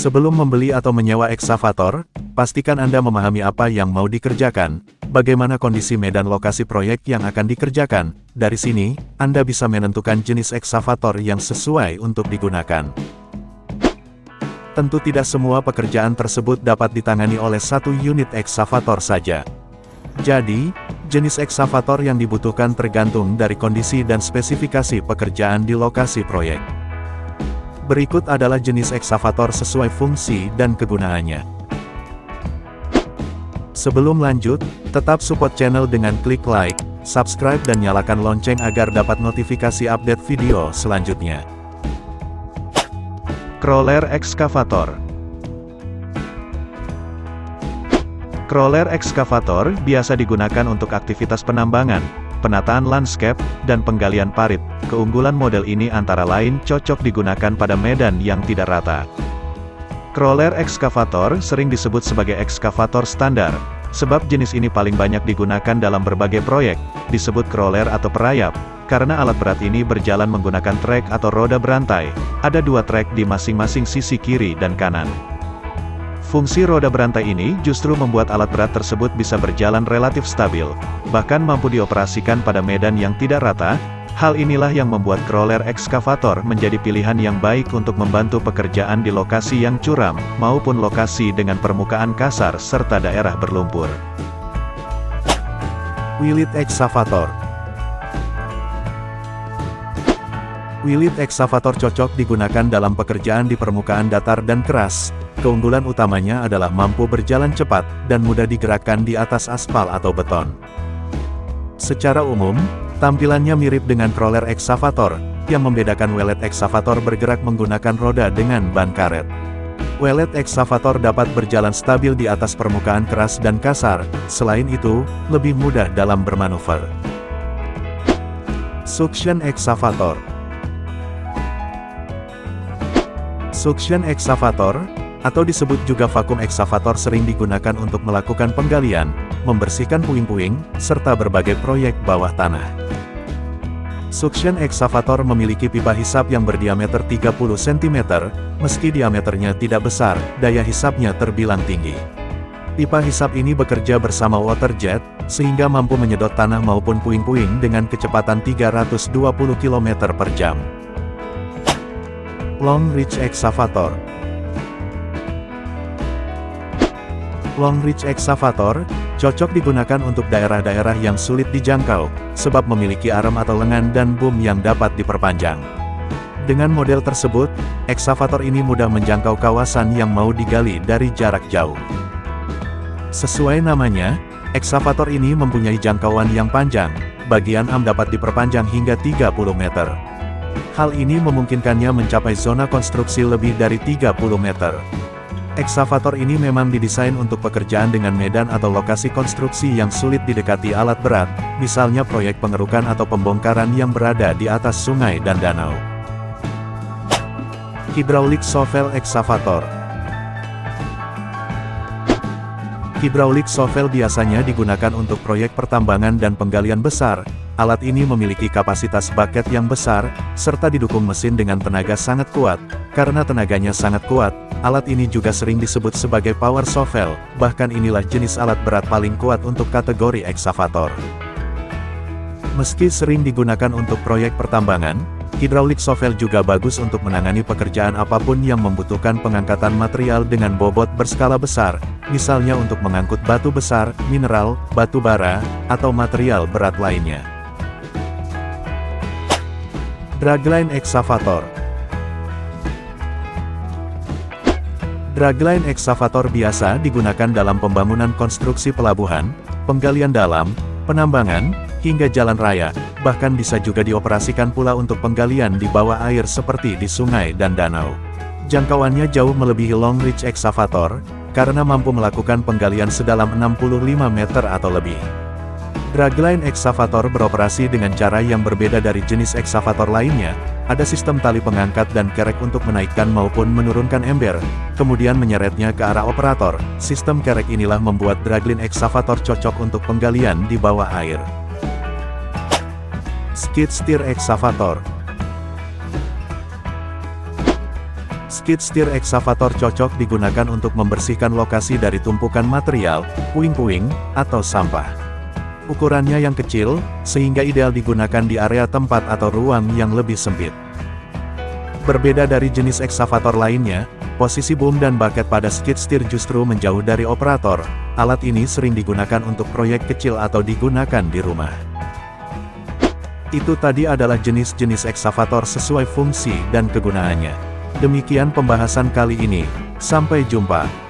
Sebelum membeli atau menyewa eksavator, pastikan Anda memahami apa yang mau dikerjakan, bagaimana kondisi medan lokasi proyek yang akan dikerjakan. Dari sini, Anda bisa menentukan jenis eksavator yang sesuai untuk digunakan. Tentu tidak semua pekerjaan tersebut dapat ditangani oleh satu unit eksavator saja. Jadi, jenis eksavator yang dibutuhkan tergantung dari kondisi dan spesifikasi pekerjaan di lokasi proyek. Berikut adalah jenis eksavator sesuai fungsi dan kegunaannya. Sebelum lanjut, tetap support channel dengan klik like, subscribe dan nyalakan lonceng agar dapat notifikasi update video selanjutnya. Crawler Excavator Crawler Excavator biasa digunakan untuk aktivitas penambangan, penataan landscape, dan penggalian parit. Keunggulan model ini antara lain cocok digunakan pada medan yang tidak rata. Crawler excavator sering disebut sebagai excavator standar, sebab jenis ini paling banyak digunakan dalam berbagai proyek, disebut crawler atau perayap, karena alat berat ini berjalan menggunakan trek atau roda berantai, ada dua trek di masing-masing sisi kiri dan kanan. Fungsi roda berantai ini justru membuat alat berat tersebut bisa berjalan relatif stabil, bahkan mampu dioperasikan pada medan yang tidak rata, hal inilah yang membuat crawler ekskavator menjadi pilihan yang baik untuk membantu pekerjaan di lokasi yang curam, maupun lokasi dengan permukaan kasar serta daerah berlumpur. Wilit Excavator Wilit excavator cocok digunakan dalam pekerjaan di permukaan datar dan keras, Keunggulan utamanya adalah mampu berjalan cepat, dan mudah digerakkan di atas aspal atau beton. Secara umum, tampilannya mirip dengan crawler eksavator, yang membedakan welet eksavator bergerak menggunakan roda dengan ban karet. Welet eksavator dapat berjalan stabil di atas permukaan keras dan kasar, selain itu, lebih mudah dalam bermanuver. Suction Excavator Suction Excavator, atau disebut juga vakum eksavator sering digunakan untuk melakukan penggalian, membersihkan puing-puing, serta berbagai proyek bawah tanah. Suction excavator memiliki pipa hisap yang berdiameter 30 cm, meski diameternya tidak besar, daya hisapnya terbilang tinggi. Pipa hisap ini bekerja bersama water jet, sehingga mampu menyedot tanah maupun puing-puing dengan kecepatan 320 km per jam. Long Reach Excavator Long Reach Excavator, cocok digunakan untuk daerah-daerah yang sulit dijangkau, sebab memiliki arm atau lengan dan boom yang dapat diperpanjang. Dengan model tersebut, eksavator ini mudah menjangkau kawasan yang mau digali dari jarak jauh. Sesuai namanya, eksavator ini mempunyai jangkauan yang panjang, bagian arm dapat diperpanjang hingga 30 meter. Hal ini memungkinkannya mencapai zona konstruksi lebih dari 30 meter. Eksavator ini memang didesain untuk pekerjaan dengan medan atau lokasi konstruksi yang sulit didekati alat berat, misalnya proyek pengerukan atau pembongkaran yang berada di atas sungai dan danau. Hydraulic Shovel Excavator Hydraulic shovel biasanya digunakan untuk proyek pertambangan dan penggalian besar, Alat ini memiliki kapasitas bucket yang besar, serta didukung mesin dengan tenaga sangat kuat. Karena tenaganya sangat kuat, alat ini juga sering disebut sebagai power shovel, bahkan inilah jenis alat berat paling kuat untuk kategori eksavator. Meski sering digunakan untuk proyek pertambangan, hydraulic shovel juga bagus untuk menangani pekerjaan apa pun yang membutuhkan pengangkatan material dengan bobot berskala besar, misalnya untuk mengangkut batu besar, mineral, batu bara, atau material berat lainnya. Dragline Excavator Dragline excavator biasa digunakan dalam pembangunan konstruksi pelabuhan, penggalian dalam, penambangan, hingga jalan raya, bahkan bisa juga dioperasikan pula untuk penggalian di bawah air seperti di sungai dan danau. Jangkauannya jauh melebihi long reach excavator, karena mampu melakukan penggalian sedalam 65 meter atau lebih. Dragline excavator beroperasi dengan cara yang berbeda dari jenis excavator lainnya, ada sistem tali pengangkat dan kerek untuk menaikkan maupun menurunkan ember, kemudian menyeretnya ke arah operator. Sistem kerek inilah membuat dragline excavator cocok untuk penggalian di bawah air. Skid steer excavator Skid steer excavator cocok digunakan untuk membersihkan lokasi dari tumpukan material, puing-puing, atau sampah. Ukurannya yang kecil, sehingga ideal digunakan di area tempat atau ruang yang lebih sempit. Berbeda dari jenis excavator lainnya, posisi boom dan bucket pada skid steer justru menjauh dari operator. Alat ini sering digunakan untuk proyek kecil atau digunakan di rumah. Itu tadi adalah jenis-jenis excavator sesuai fungsi dan kegunaannya. Demikian pembahasan kali ini. Sampai jumpa.